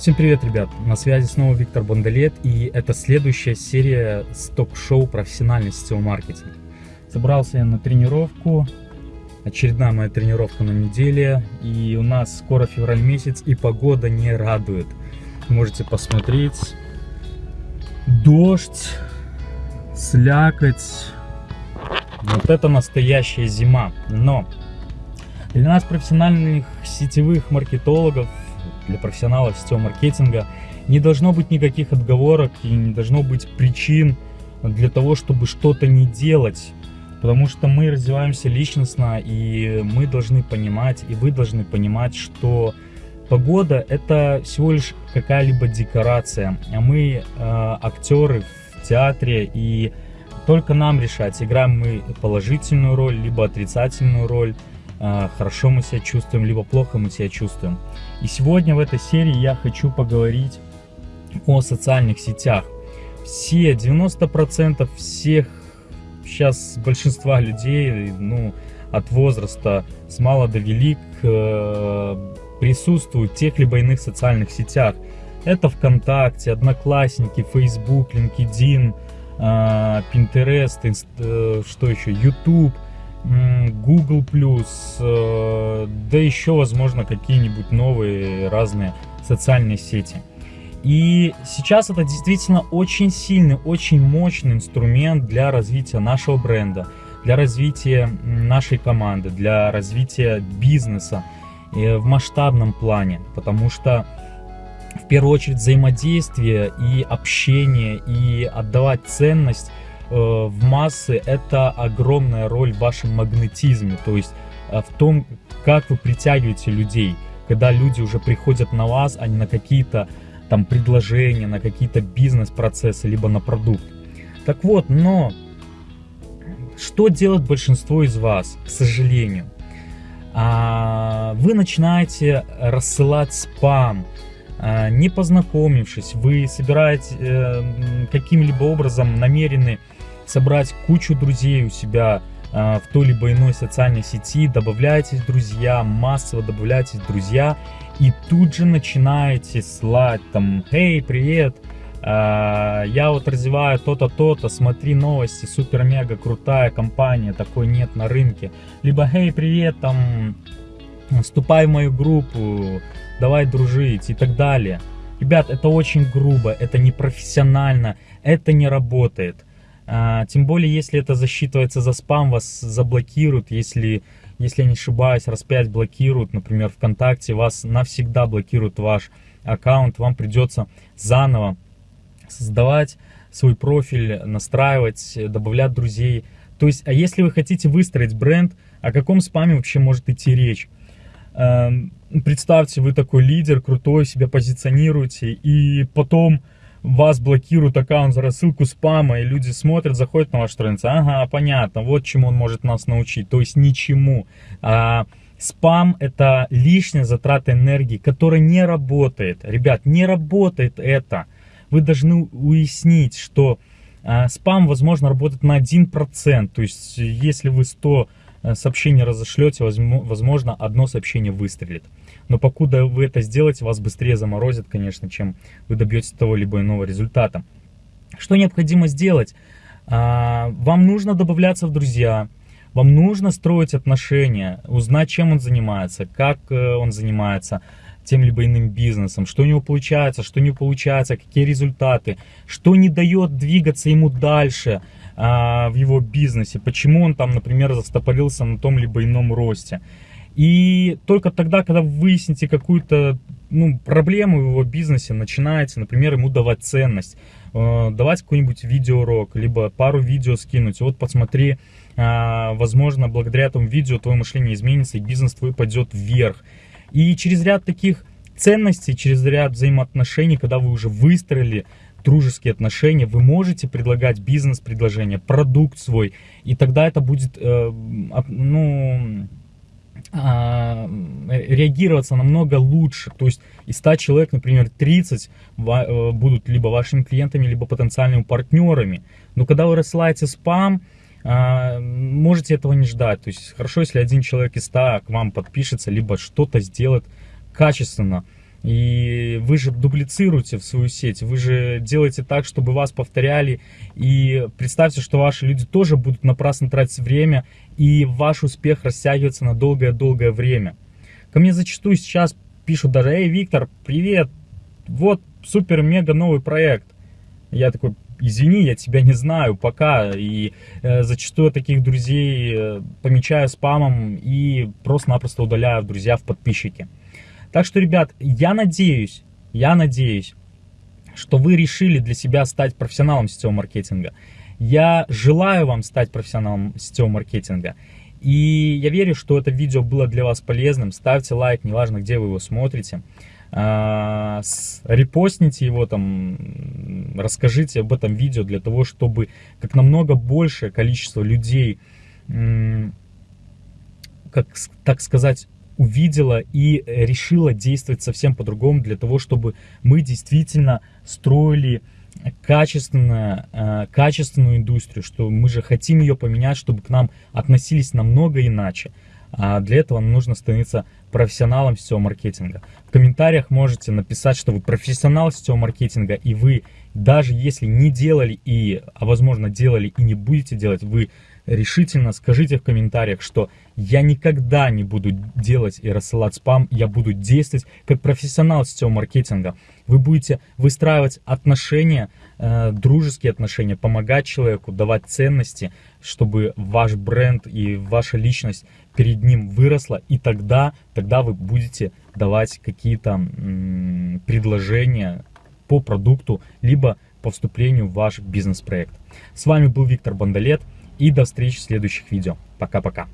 Всем привет, ребят! На связи снова Виктор Бондолет, и это следующая серия с ток-шоу «Профессиональный сетевой маркетинг». Собрался я на тренировку, очередная моя тренировка на неделе, и у нас скоро февраль месяц, и погода не радует. Можете посмотреть. Дождь, слякоть. Вот это настоящая зима. Но для нас, профессиональных сетевых маркетологов, для профессионалов сетевого маркетинга не должно быть никаких отговорок и не должно быть причин для того, чтобы что-то не делать. Потому что мы развиваемся личностно, и мы должны понимать, и вы должны понимать, что погода это всего лишь какая-либо декорация, а мы э, актеры в театре, и только нам решать, играем мы положительную роль, либо отрицательную роль. А, хорошо мы себя чувствуем, либо плохо мы себя чувствуем. И сегодня в этой серии я хочу поговорить о социальных сетях. Все, 90% всех, сейчас большинства людей, ну, от возраста с мала до велик, э, присутствуют в тех либо иных социальных сетях. Это ВКонтакте, Одноклассники, Facebook, LinkedIn, э, Pinterest, э, что еще, YouTube – Google+, э, да еще, возможно, какие-нибудь новые разные социальные сети. И сейчас это действительно очень сильный, очень мощный инструмент для развития нашего бренда, для развития нашей команды, для развития бизнеса э, в масштабном плане, потому что в первую очередь взаимодействие и общение, и отдавать ценность в массы это огромная роль в вашем магнетизме, то есть э, в том, как вы притягиваете людей, когда люди уже приходят на вас, а не на какие-то там предложения, на какие-то бизнес-процессы, либо на продукт. Так вот, но что делает большинство из вас, к сожалению? А, вы начинаете рассылать спам, не познакомившись, вы собираете э, каким-либо образом намерены собрать кучу друзей у себя э, в той либо иной социальной сети, добавляетесь друзья, массово добавляетесь друзья, и тут же начинаете слать там, «Эй, привет, э, я вот развиваю то-то, то-то, смотри новости, супер-мега крутая компания, такой нет на рынке». Либо «Эй, привет, там, вступай в мою группу, давай дружить» и так далее. Ребят, это очень грубо, это непрофессионально, это не работает. А, тем более, если это засчитывается за спам, вас заблокируют, если, если я не ошибаюсь, раз 5 блокируют, например, ВКонтакте, вас навсегда блокируют ваш аккаунт, вам придется заново создавать свой профиль, настраивать, добавлять друзей. То есть, а если вы хотите выстроить бренд, о каком спаме вообще может идти речь? Эм, представьте, вы такой лидер, крутой, себя позиционируете, и потом вас блокируют аккаунт за рассылку спама, и люди смотрят, заходят на вашу страницу, ага, понятно, вот чему он может нас научить, то есть ничему. А, спам это лишняя затрата энергии, которая не работает. Ребят, не работает это. Вы должны уяснить, что а, спам, возможно, работает на 1%, то есть если вы 100 Э, сообщение разошлете, возможно, одно сообщение выстрелит. Но покуда вы это сделаете, вас быстрее заморозят, конечно, чем вы добьетесь того либо иного результата. Что необходимо сделать? А, вам нужно добавляться в друзья, вам нужно строить отношения, узнать, чем он занимается, как э, он занимается тем либо иным бизнесом, что у него получается, что не получается, какие результаты, что не дает двигаться ему дальше – в его бизнесе, почему он там, например, застопорился на том либо ином росте. И только тогда, когда вы выясните какую-то ну, проблему в его бизнесе, начинаете, например, ему давать ценность, э, давать какой-нибудь видеоурок, либо пару видео скинуть. Вот посмотри, э, возможно, благодаря этому видео твое мышление изменится, и бизнес твой пойдет вверх. И через ряд таких ценностей, через ряд взаимоотношений, когда вы уже выстроили дружеские отношения, вы можете предлагать бизнес-предложение, продукт свой, и тогда это будет, э, ну, а, реагироваться намного лучше. То есть из 100 человек, например, 30 э, будут либо вашими клиентами, либо потенциальными партнерами. Но когда вы рассылаете спам, а, можете этого не ждать. То есть хорошо, если один человек из 100 к вам подпишется, либо что-то сделает качественно. И вы же дублицируете в свою сеть, вы же делаете так, чтобы вас повторяли. И представьте, что ваши люди тоже будут напрасно тратить время, и ваш успех растягивается на долгое-долгое время. Ко мне зачастую сейчас пишут даже, эй, Виктор, привет, вот супер-мега новый проект. Я такой, извини, я тебя не знаю, пока. И э, зачастую таких друзей э, помечаю спамом и просто-напросто удаляю в друзья, в подписчики. Так что, ребят, я надеюсь, я надеюсь, что вы решили для себя стать профессионалом сетевого маркетинга. Я желаю вам стать профессионалом сетевого маркетинга. И я верю, что это видео было для вас полезным. Ставьте лайк, неважно, где вы его смотрите. А, репостните его там, расскажите об этом видео для того, чтобы как намного большее количество людей, как так сказать, увидела и решила действовать совсем по-другому для того, чтобы мы действительно строили качественную, э, качественную индустрию, что мы же хотим ее поменять, чтобы к нам относились намного иначе. А для этого нужно становиться профессионалом сетевого маркетинга. В комментариях можете написать, что вы профессионал сетевого маркетинга, и вы, даже если не делали и, а возможно делали и не будете делать, вы решительно скажите в комментариях, что я никогда не буду делать и рассылать спам, я буду действовать как профессионал сетевого маркетинга. Вы будете выстраивать отношения, э, дружеские отношения, помогать человеку, давать ценности, чтобы ваш бренд и ваша личность перед ним выросла, и тогда, тогда вы будете давать какие-то предложения по продукту, либо по вступлению в ваш бизнес-проект. С вами был Виктор Бондолет и до встречи в следующих видео. Пока-пока.